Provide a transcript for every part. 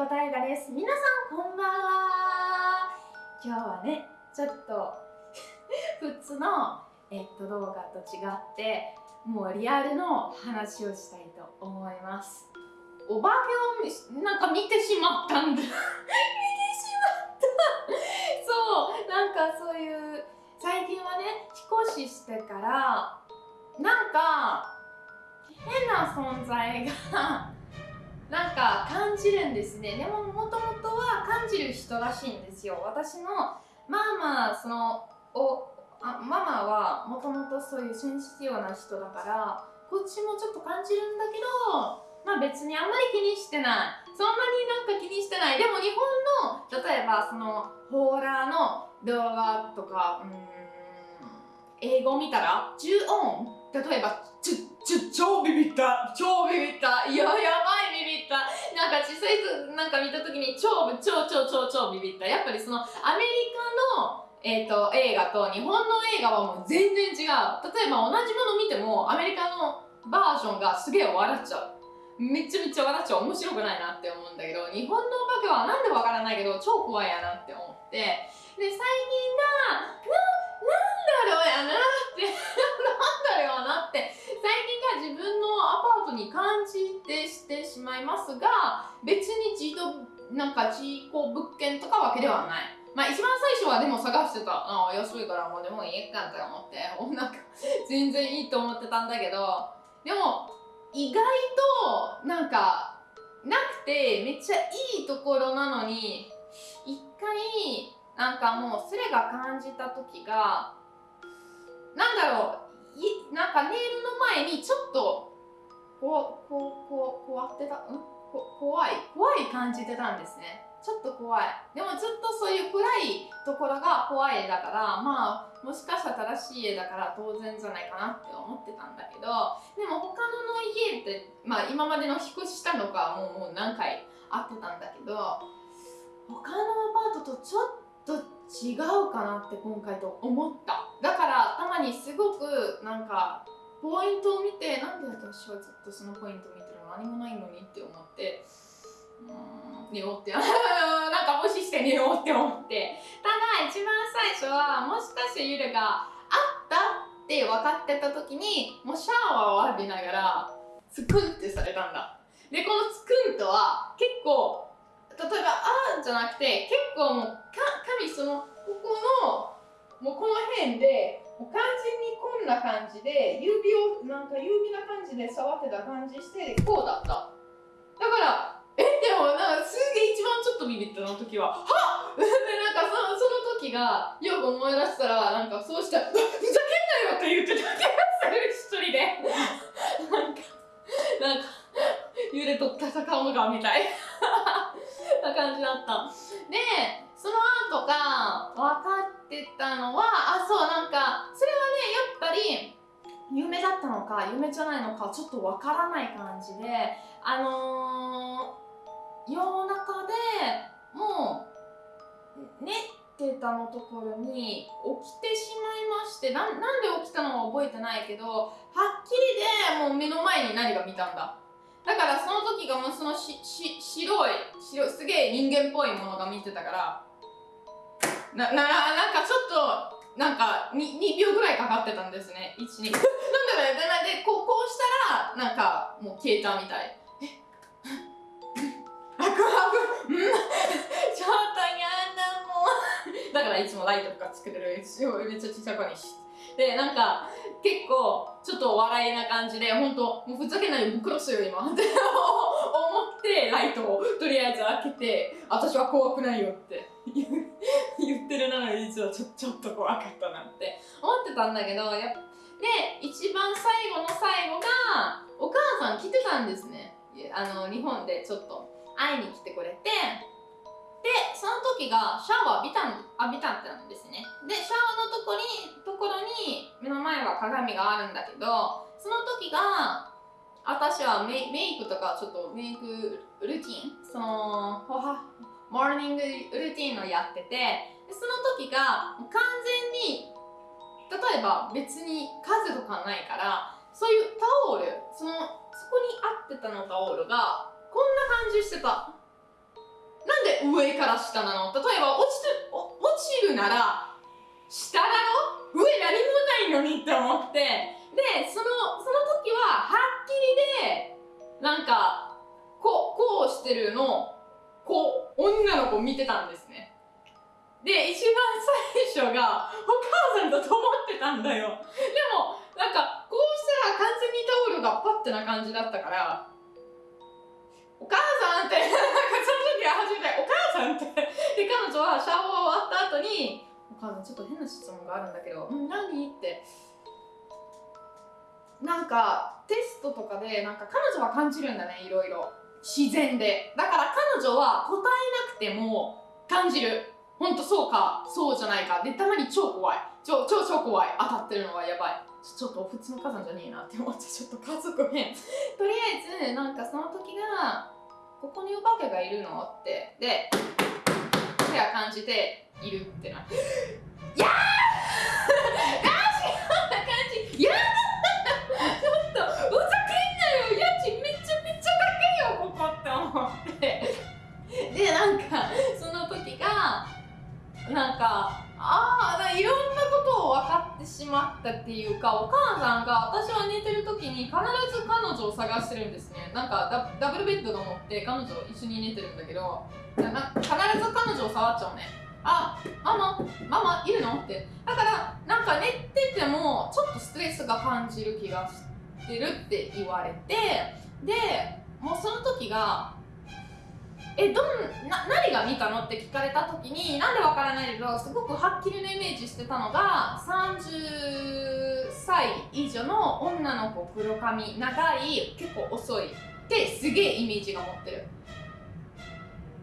子大河です。皆さんこんばんは。今日はね、ちょっと 普通の、えっと、動画と違って、もうリアルの話をしたいと思います。お化けをなんか見てしまったんだ。見てしまった。そう、なんかそういう、最近はね、引っ越ししてから、なんか、変な存在がなんか感じるんですね。でももともとは感じる人らしいんですよ。私のママそのおあママはもともとそういうセンシティブな人だからこっちもちょっと感じるんだけどまあ別にあんまり気にしてない。そんなになんか気にしてない。でも日本の例えばそのホーラーの動画とかうん英語見たら重音例えばちょちょ超ビビった。超ビビった。いややばい。なんか小さい人なんか見た時に超超超超超ビビった。やっぱりそのアメリカのえー、と映画と日本の映画はもう全然違う。例えば同じもの見てもアメリカのバージョンがすげえ笑っちゃう。めっちゃめちゃ笑っちゃう。面白くないなって思うんだけど日本のお化けはなんでわからないけど超怖いやなって思って。で最近がななんだろうやなって。なんだろうなって。最近が自分のに感じてしてしまいますが別に自動なんか事故物件とかわけではない。まあ一番最初はでも探してた。ああ安いからもうでもいいかって思って。おなんか全然いいと思ってたんだけど。でも意外となんかなくてめっちゃいいところなのに一回なんかもうそれが感じた時がなんだろう。なんかネイルの前にちょっとこうこうこう怖ってたんこ怖い怖い感じてたんですねちょっと怖いでもずっとそういう暗いところが怖い絵だからまあもしかしたら正しい絵だから当然じゃないかなって思ってたんだけどでも他のの家ってまあ今までの引っ越ししたのかもうもう何回会ってたんだけど他のアパートとちょっと違うかなって今回と思っただからたまにすごくなんかポイントを見てなんで私はずっとそのポイント見てるの？何もないのにって思って。うーん寝ようって。なんか無視して寝ようって思って。ただ一番最初はもしかしてゆるがあったって分かってた時にもうシャワーを浴びながらツクンってされたんだ。でこのツクンとは結構例えば「あ」じゃなくて結構もうか神そのここのもうこの辺で完全にこんな感じで指をなんか指な感じで触ってた感じしてこうだった。だからえでもなんかすげえ一番ちょっとビビったの時は。はっ！でなんかそのその時がよく思い出したらなんかそうしたら「ふざけんなよ!」って言ってた気がする一人で。なんかなんか揺れと戦うのかみたい。な感じだった。でその後が分かってたのはか夢じゃないのかちょっと分からない感じであのー、夜中でもう寝てたのところに起きてしまいましてなんなんで起きたのは覚えてないけどはっきりでもう目の前に何が見たんだ。だからその時がもうそのしし白い白すげえ人間っぽいものが見てたからなななんかちょっとなんか 2, 2秒ぐらいかかってたんですね。12 なんだろうねでこうこうしたらなんかもう消えたみたい。え？あくあくうん。ちょっとやだもうだからいつもライトとかつけてるめっちゃちっちゃくにしでなんか結構ちょっと笑いな感じで本当もうふざけないでぶっ殺すよ今って思ってライトをとりあえず開けて私は怖くないよって。言ってるなのに実はちょちょっと怖かったなって。思ってたんだけどやっぱで一番最後の最後がお母さん来てたんですね。あの日本でちょっと。会いに来てくれて。でその時がシャワー浴びたん浴びたってなんですね。でシャワーのとこにところに目の前は鏡があるんだけどその時が私はメイクとかちょっとメイクルーティン？そのモーニングルーティンをやってて。その時が完全に例えば別に数とかないからそういうタオルそのそこに合ってたのタオルがこんな感じしてた。なんで上から下なの？例えば落ちて落ちるなら下だろ上何もないのにって思って。でそのその時ははっきりでなんかこうこうしてるのこう女の子見てたんですね。で一番最初がお母さんだと思ってたんだよ。でもなんかこうしたら完全にタオルがパッてな感じだったからお母さんって なんかその時は初めてお母さんって。で彼女はシャワー終わった後にお母さんちょっと変な質問があるんだけど「何?」って。なんかテストとかでなんか彼女は感じるんだねいろいろ。自然で。だから彼女は答えなくても感じる。ほんとそうかそうじゃないか。でたまに超怖い。超超超怖い。当たってるのはやばい。ちょっと普通の火山じゃねえなって思ってちょっと家族変 とりあえずなんかその時がここにお化けがいるのって。で手は感じているってなって やー なんかああいろんなことを分かってしまったっていうかお母さんが私は寝てる時に必ず彼女を探してるんですね。なんかダブルベッドと思って彼女一緒に寝てるんだけどな必ず彼女を触っちゃうね。あママママいるの？って。だからなんか寝ててもちょっとストレスが感じる気がしてるって言われてでもうその時がえどんな何が見たの？って聞かれた時になんでわからないけどすごくはっきりのイメージしてたのが30歳以上の女の子黒髪長い結構遅いってすげえイメージが持ってる。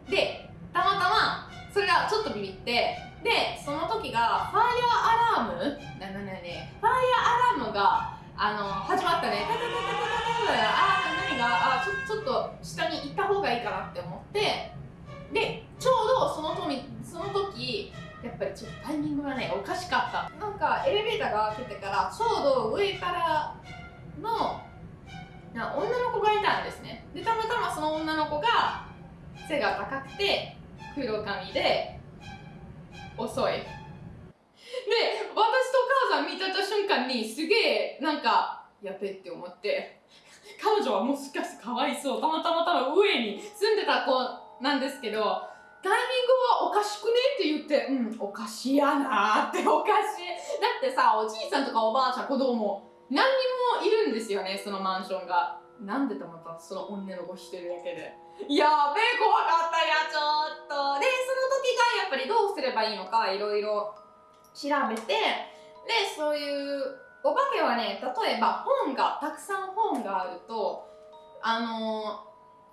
でたまたまそれがちょっとビビってでその時がファイアアラーム？なななねファイアアラームがあの始まったね。タタタタタタタあー何があちょちょっと下に行った方がいいかなって思ってでちょうどその時その時やっぱりちょっとタイミングがねおかしかったなんかエレベーターが開けてからちょうど上からのな女の子がいたんですねでたまたまその女の子が背が高くて黒髪で遅いで私とお母さん見た瞬間にすげえなんかやべって思って。彼女はもしかしてかわいそう。たまたま多分上に住んでた子なんですけどタイミングはおかしくねって言ってうんおかしいやなっておかしい。だってさおじいさんとかおばあちゃん子供何人もいるんですよねそのマンションが。なんでたまたその女の子してるだけで。やべえ怖かったやちょっと。でその時がやっぱりどうすればいいのかいろいろ調べていうお化けはね例えば本がたくさん本があるとあの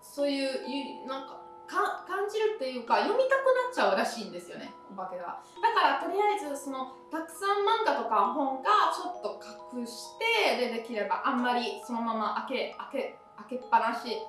そういうなんかか感じるっていうか読みたくなっちゃうらしいんですよねお化けがだからとりあえずそのたくさん漫画とか本がちょっと隠してでできればあんまりそのまま開け開け開けっぱなし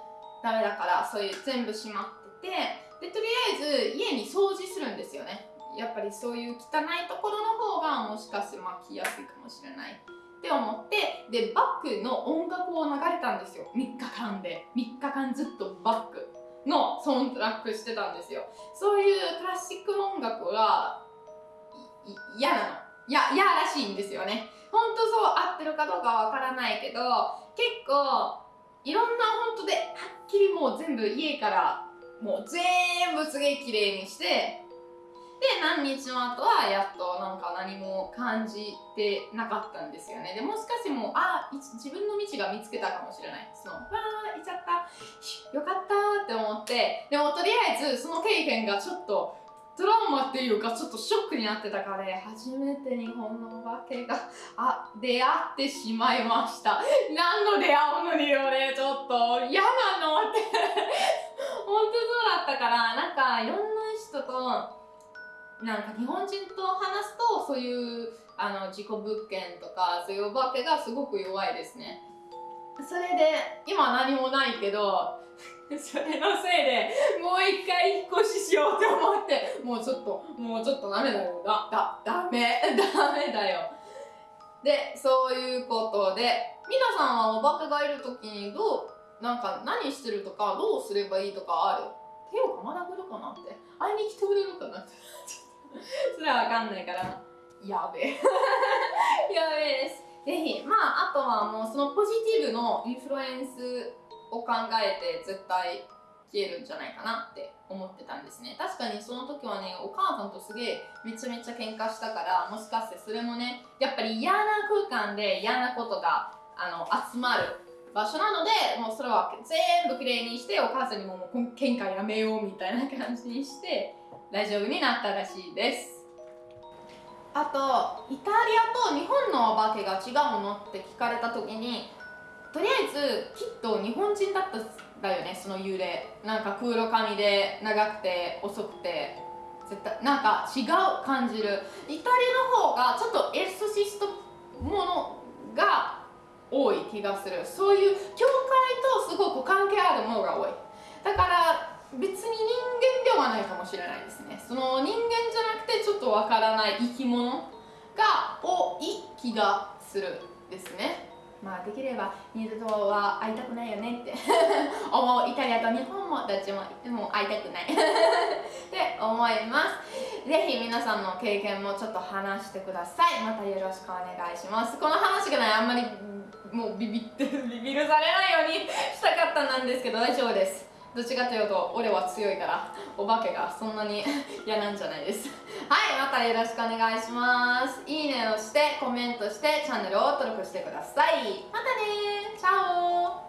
ダメだからそういう全部閉まっててでとりあえず家に掃除するんですよね。やっぱりそういう汚いところの方がもしかして巻きやすいかもしれないって思ってでバックの音楽を流れたんですよ。3日間で。3日間ずっとバックのサウンドラックしてたんですよ。そういうクラシック音楽が嫌なの。や嫌らしいんですよね。本当そう合ってるかどうかわからないけど結構いろんな本当ではっきりもう全部家からもう全部すげえ綺麗にしてで何日も後はやっとなんか何も感じてなかったんですよね。でもしかしてもうあ自分の道が見つけたかもしれない。そのわー行っちゃった。よかった。って思ってでもとりあえずその経験がちょっとトラウマっていうかちょっとショックになってたからね初めて日本のお化けがあ出会ってしまいました。何の出会うのに俺ちょっと。嫌なのって。本当そうだったからなんかいろんな人となんか日本人と話すとそういうあの事故物件とかそういうお化けがすごく弱いですね。それで今何もないけど それのせいでもう一回引っ越ししようって思ってもうちょっともうちょっとダメだよ。だだダメ ダメだよ。でそういうことで皆さんはお化けがいる時にどうなんか何してるとかどうすればいいとかある？手をかまなくるかなって。会いに来てくれるかなって。それはわかんないから。やべえ。やべえです。ぜひまああとはもうそのポジティブのインフルエンスを考えて絶対消えるんじゃないかなって思ってたんですね。確かにその時はねお母さんとすげえめちゃめちゃ喧嘩したからもしかしてそれもねやっぱり嫌な空間で嫌なことがあの集まる場所なのでもうそれは全部きれいにしてお母さんにももう喧嘩やめようみたいな感じにして大丈夫になったらしいです。あとイタリアと日本のお化けが違うのって聞かれた時にとりあえずきっと日本人だっただよねその幽霊。なんか黒髪で長くて遅くて。絶対なんか違う感じる。イタリアの方がちょっとエクソシストものが多い気がする。そういう教会とすごく関係あるものが多い。だから別に人間ではないかもしれないですね。その人間じゃなくてちょっとわからない生き物が多い気がするですね。まあできれば二度とは会いたくないよねって 思うイタリアと日本もどっちももう会いたくない。って思います。ぜひ皆さんの経験もちょっと話してください。またよろしくお願いします。この話がねあんまりもうビビってビビるされないようにしたかったなんですけど大丈夫です。どっちかというと俺は強いからお化けがそんなに嫌なんじゃないです。はいまたよろしくお願いします。いいねをしてコメントしてチャンネルを登録してください。またねチャオ